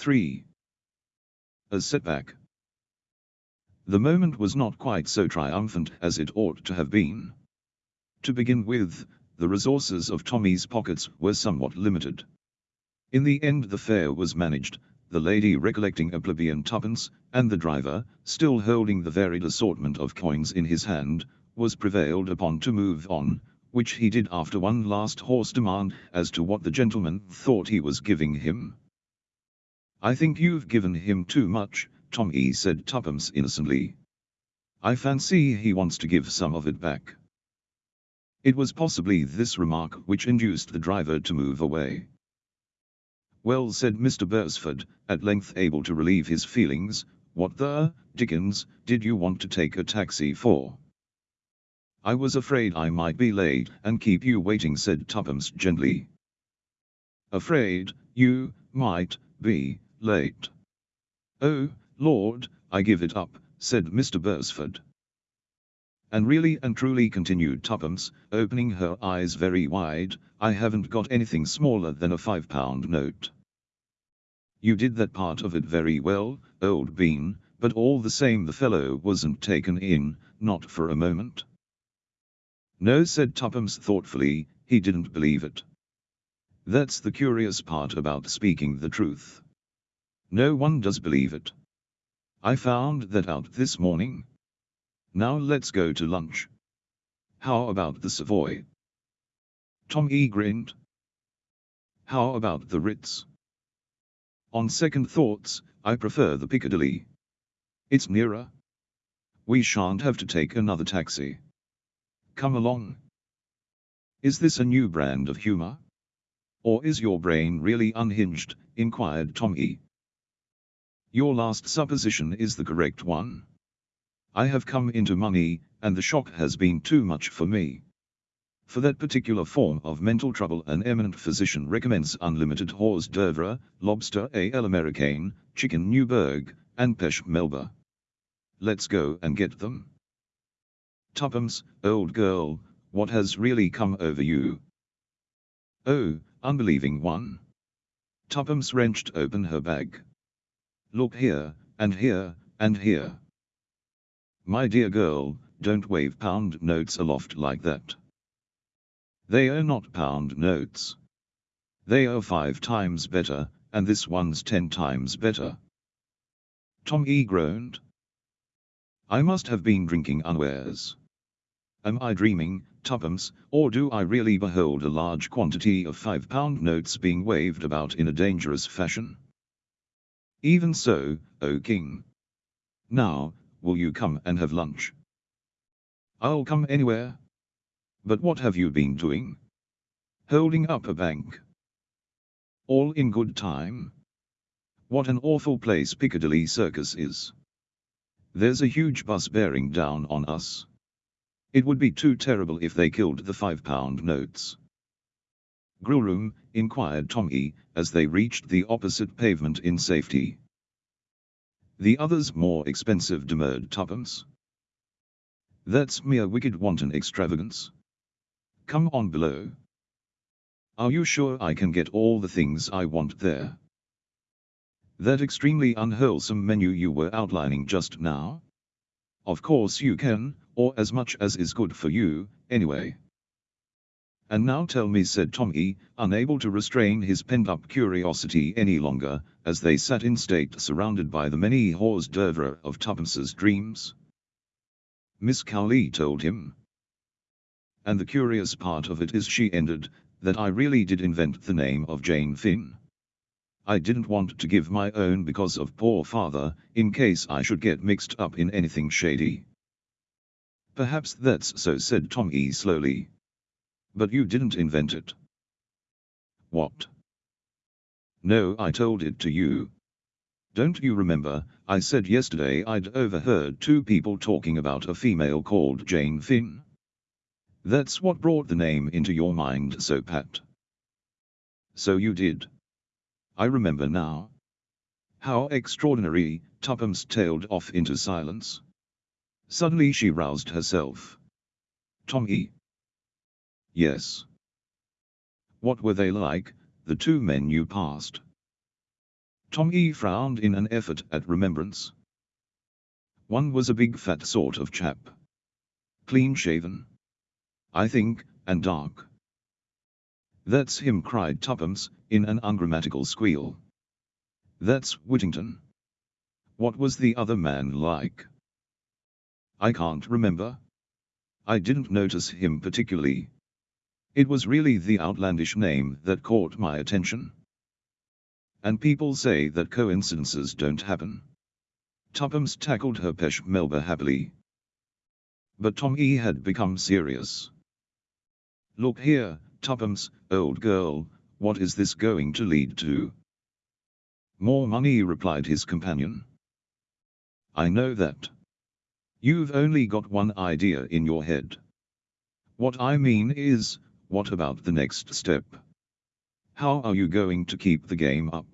3. A setback. The moment was not quite so triumphant as it ought to have been. To begin with, the resources of Tommy's pockets were somewhat limited. In the end the fare was managed, the lady recollecting a plebeian twopence, and the driver, still holding the varied assortment of coins in his hand, was prevailed upon to move on, which he did after one last hoarse demand as to what the gentleman thought he was giving him. I think you've given him too much, Tommy said Tuppence innocently. I fancy he wants to give some of it back. It was possibly this remark which induced the driver to move away. Well said Mr. Beresford, at length able to relieve his feelings, what the, Dickens, did you want to take a taxi for? I was afraid I might be late and keep you waiting said Tuppence gently. Afraid, you, might, be, late. Oh, Lord, I give it up, said Mr. Beresford. And really and truly continued Tuppence, opening her eyes very wide, I haven't got anything smaller than a five pound note. You did that part of it very well, old bean, but all the same the fellow wasn't taken in, not for a moment. No said Tuppence thoughtfully, he didn't believe it. That's the curious part about speaking the truth. No one does believe it. I found that out this morning. Now let's go to lunch. How about the Savoy? Tommy grinned. How about the Ritz? On second thoughts, I prefer the Piccadilly. It's nearer. We shan't have to take another taxi. Come along. Is this a new brand of humor? Or is your brain really unhinged? inquired Tommy. Your last supposition is the correct one. I have come into money, and the shock has been too much for me. For that particular form of mental trouble an eminent physician recommends unlimited hors d'oeuvre, lobster à l'américaine, chicken Newburg, and pêche melba. Let's go and get them. Tuppence, old girl, what has really come over you? Oh, unbelieving one. Tuppence wrenched open her bag. Look here, and here, and here. My dear girl, don't wave pound notes aloft like that. They are not pound notes. They are five times better, and this one's ten times better. Tommy groaned. I must have been drinking unawares. Am I dreaming, Tuppence, or do I really behold a large quantity of five-pound notes being waved about in a dangerous fashion? Even so, O King. Now, will you come and have lunch? I'll come anywhere. But what have you been doing? Holding up a bank. All in good time. What an awful place Piccadilly Circus is. There's a huge bus bearing down on us. It would be too terrible if they killed the five-pound notes. Grillroom, inquired Tommy, as they reached the opposite pavement in safety. The others more expensive demurred Tuppence. That's mere wicked wanton extravagance. Come on below. Are you sure I can get all the things I want there? That extremely unwholesome menu you were outlining just now? Of course you can, or as much as is good for you, anyway. And now tell me said Tommy, unable to restrain his pent-up curiosity any longer, as they sat in state surrounded by the many hors d'oeuvre of Tuppence's dreams. Miss Cowley told him. And the curious part of it is she ended, that I really did invent the name of Jane Finn. I didn't want to give my own because of poor father, in case I should get mixed up in anything shady. Perhaps that's so said Tommy slowly. But you didn't invent it. What? No, I told it to you. Don't you remember, I said yesterday I'd overheard two people talking about a female called Jane Finn? That's what brought the name into your mind so pat. So you did. I remember now. How extraordinary, Tuppence tailed off into silence. Suddenly she roused herself. Tommy. Yes. What were they like, the two men you passed? Tommy frowned in an effort at remembrance. One was a big fat sort of chap. Clean shaven. I think, and dark. That's him cried Tuppence, in an ungrammatical squeal. That's Whittington. What was the other man like? I can't remember. I didn't notice him particularly. It was really the outlandish name that caught my attention. And people say that coincidences don't happen. Tuppence tackled her pêche Melba happily. But Tommy had become serious. Look here, Tuppence, old girl, what is this going to lead to? More money replied his companion. I know that. You've only got one idea in your head. What I mean is, what about the next step? How are you going to keep the game up?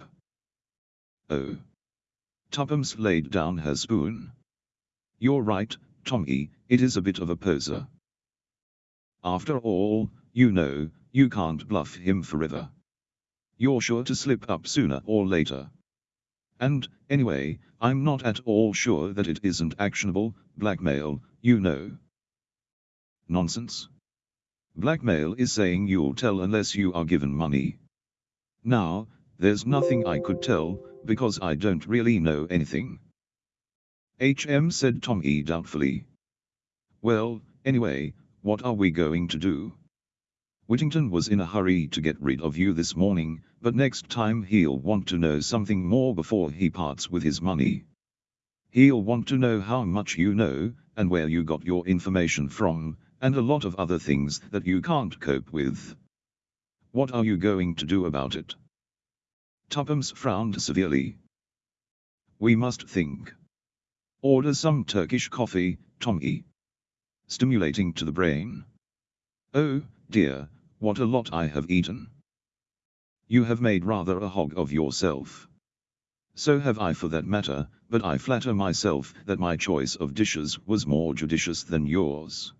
Oh. Tuppence laid down her spoon. You're right, Tommy, it is a bit of a poser. After all, you know, you can't bluff him forever. You're sure to slip up sooner or later. And, anyway, I'm not at all sure that it isn't actionable, blackmail, you know. Nonsense. Blackmail is saying you'll tell unless you are given money. Now, there's nothing I could tell, because I don't really know anything. HM said Tommy doubtfully. Well, anyway, what are we going to do? Whittington was in a hurry to get rid of you this morning, but next time he'll want to know something more before he parts with his money. He'll want to know how much you know, and where you got your information from, and a lot of other things that you can't cope with. What are you going to do about it? Tuppence frowned severely. We must think. Order some Turkish coffee, Tommy. Stimulating to the brain. Oh, dear, what a lot I have eaten. You have made rather a hog of yourself. So have I for that matter, but I flatter myself that my choice of dishes was more judicious than yours.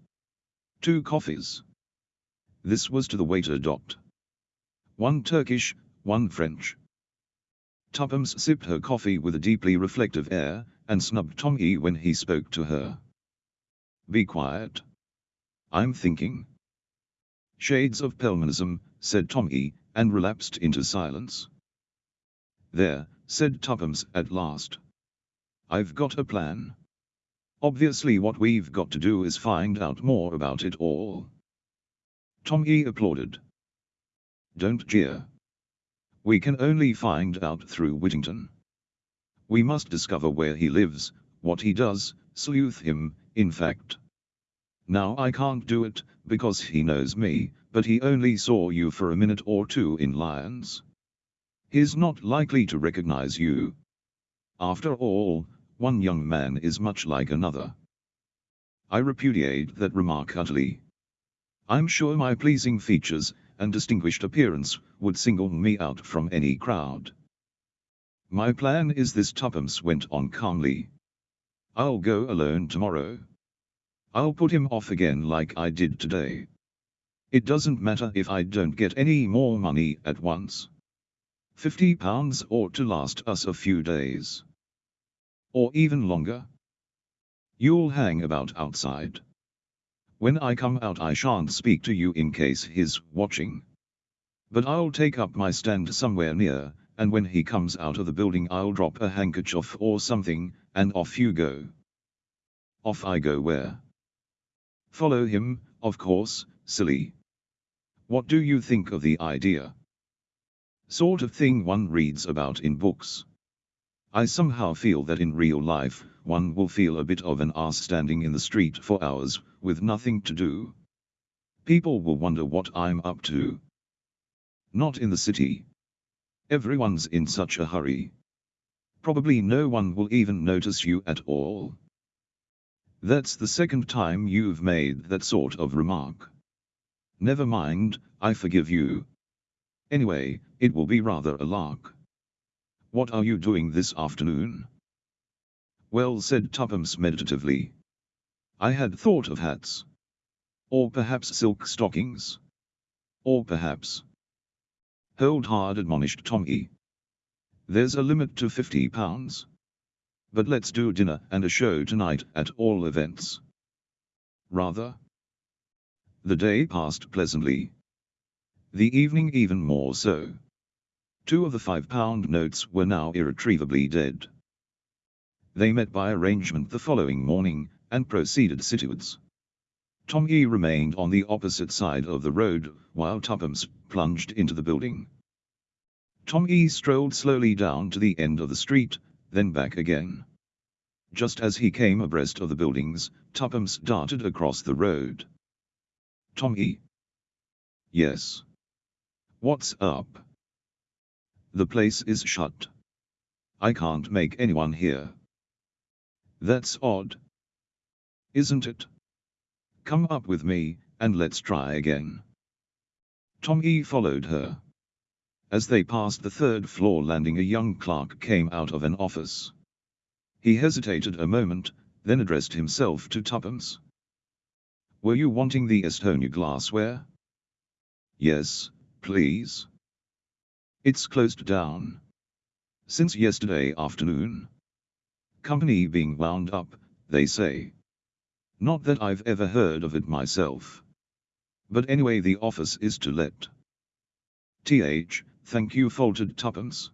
Two coffees. This was to the waiter docked. One Turkish, one French. Tuppence sipped her coffee with a deeply reflective air, and snubbed Tommy when he spoke to her. Be quiet. I'm thinking. Shades of Pelmanism, said Tommy, and relapsed into silence. There, said Tuppence at last. I've got a plan. Obviously what we've got to do is find out more about it all. Tommy applauded. Don't jeer. We can only find out through Whittington. We must discover where he lives, what he does, sleuth him, in fact. Now I can't do it, because he knows me, but he only saw you for a minute or two in Lyons. He's not likely to recognize you. After all, one young man is much like another. I repudiate that remark utterly. I'm sure my pleasing features and distinguished appearance would single me out from any crowd. My plan is this Tuppence went on calmly. I'll go alone tomorrow. I'll put him off again like I did today. It doesn't matter if I don't get any more money at once. Fifty pounds ought to last us a few days. Or even longer. You'll hang about outside. When I come out I shan't speak to you in case he's watching. But I'll take up my stand somewhere near, and when he comes out of the building I'll drop a handkerchief or something, and off you go. Off I go where? Follow him, of course, silly. What do you think of the idea? Sort of thing one reads about in books. I somehow feel that in real life, one will feel a bit of an ass standing in the street for hours, with nothing to do. People will wonder what I'm up to. Not in the city. Everyone's in such a hurry. Probably no one will even notice you at all. That's the second time you've made that sort of remark. Never mind, I forgive you. Anyway, it will be rather a lark. What are you doing this afternoon? Well said Tuppence meditatively. I had thought of hats. Or perhaps silk stockings. Or perhaps. Hold hard admonished Tommy. There's a limit to £50. But let's do dinner and a show tonight at all events. Rather. The day passed pleasantly. The evening even more so. Two of the five-pound notes were now irretrievably dead. They met by arrangement the following morning, and proceeded citywards. Tommy remained on the opposite side of the road, while Tuppence plunged into the building. Tommy strolled slowly down to the end of the street, then back again. Just as he came abreast of the buildings, Tuppence darted across the road. Tommy? Yes. What's up? The place is shut. I can't make anyone hear. That's odd. Isn't it? Come up with me, and let's try again. Tommy followed her. As they passed the third floor landing a young clerk came out of an office. He hesitated a moment, then addressed himself to Tuppence. Were you wanting the Esthonia glassware? Yes, please. It's closed down. Since yesterday afternoon. Company being wound up, they say. Not that I've ever heard of it myself. But anyway the office is to let. Th, thank you faltered Tuppence.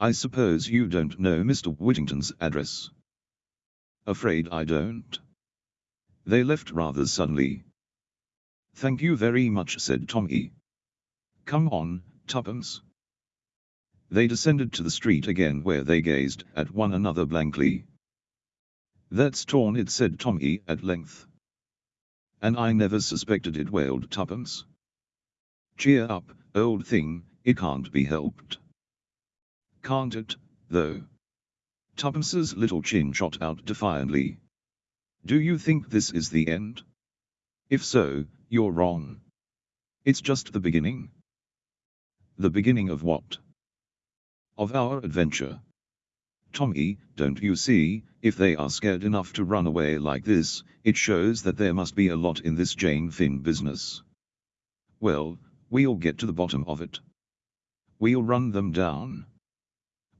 I suppose you don't know Mr. Whittington's address. Afraid I don't. They left rather suddenly. Thank you very much said Tommy. Come on, Tuppence. They descended to the street again where they gazed at one another blankly. That's torn it said Tommy at length. And I never suspected it wailed Tuppence. Cheer up, old thing, it can't be helped. Can't it, though? Tuppence's little chin shot out defiantly. Do you think this is the end? If so, you're wrong. It's just the beginning. The beginning of what? Of our adventure. Tommy, don't you see, if they are scared enough to run away like this, it shows that there must be a lot in this Jane Finn business. Well, we'll get to the bottom of it. We'll run them down.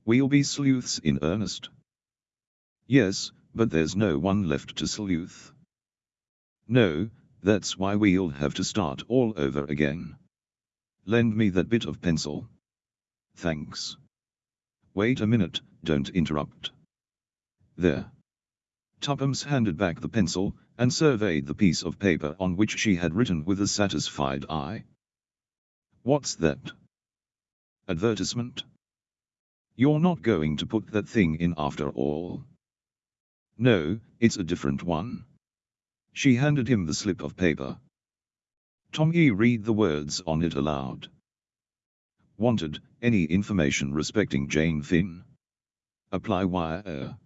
We'll be sleuths in earnest. Yes, but there's no one left to sleuth. No, that's why we'll have to start all over again. Lend me that bit of pencil. Thanks. Wait a minute, don't interrupt. There. Tuppence handed back the pencil, and surveyed the piece of paper on which she had written with a satisfied eye. What's that? Advertisement? You're not going to put that thing in after all. No, it's a different one. She handed him the slip of paper. Tommy read the words on it aloud. Wanted, any information respecting Jane Finn? Apply wire.